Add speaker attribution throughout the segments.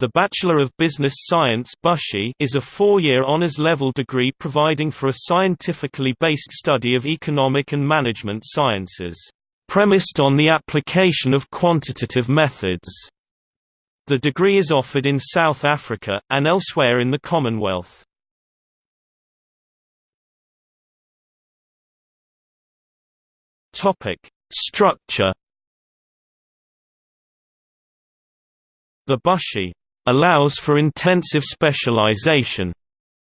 Speaker 1: The Bachelor of Business Science is a four-year honors-level degree providing for a scientifically based study of economic and management sciences, premised on the application of quantitative methods. The degree is offered in South Africa, and elsewhere in the Commonwealth. Structure The Bushi allows for intensive specialization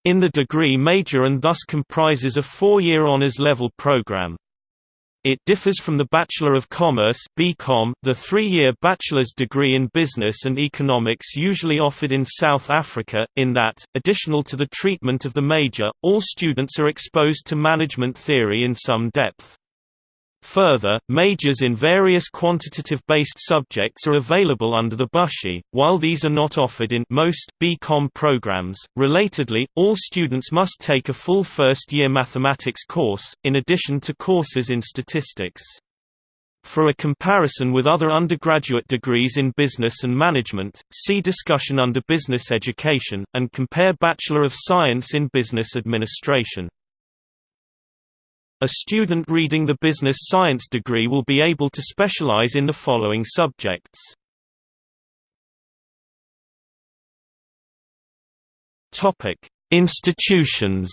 Speaker 1: in the degree major and thus comprises a four-year honors-level program. It differs from the Bachelor of Commerce BCom, the three-year bachelor's degree in business and economics usually offered in South Africa, in that, additional to the treatment of the major, all students are exposed to management theory in some depth. Further, majors in various quantitative-based subjects are available under the Bushi, while these are not offered in most BCom programs. Relatedly, all students must take a full first-year mathematics course, in addition to courses in statistics. For a comparison with other undergraduate degrees in business and management, see discussion under business education, and compare Bachelor of Science in Business Administration. A student reading the business science degree will be able to specialize in the following subjects. Topic: Institutions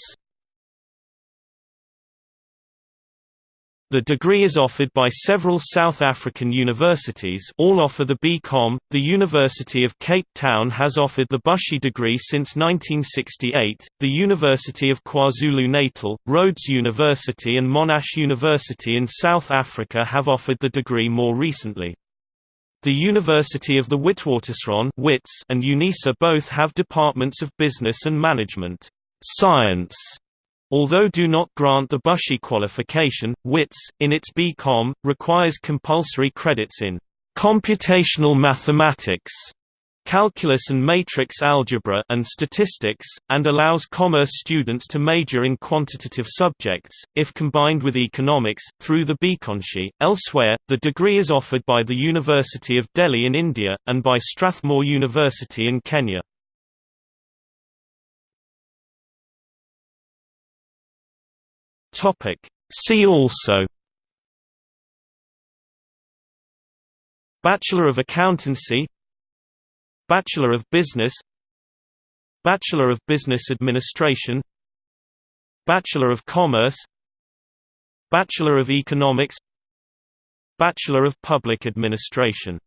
Speaker 1: The degree is offered by several South African universities all offer the BCom. The University of Cape Town has offered the Bushi degree since 1968, the University of KwaZulu-Natal, Rhodes University and Monash University in South Africa have offered the degree more recently. The University of the Witwatersrand and UNISA both have departments of business and management science Although do not grant the Bushi qualification, WITS, in its BCom, requires compulsory credits in computational mathematics, calculus and matrix algebra and statistics, and allows commerce students to major in quantitative subjects, if combined with economics, through the BConshi. Elsewhere, the degree is offered by the University of Delhi in India, and by Strathmore University in Kenya. Topic. See also Bachelor of Accountancy Bachelor of Business Bachelor of Business Administration Bachelor of Commerce Bachelor of Economics Bachelor of Public Administration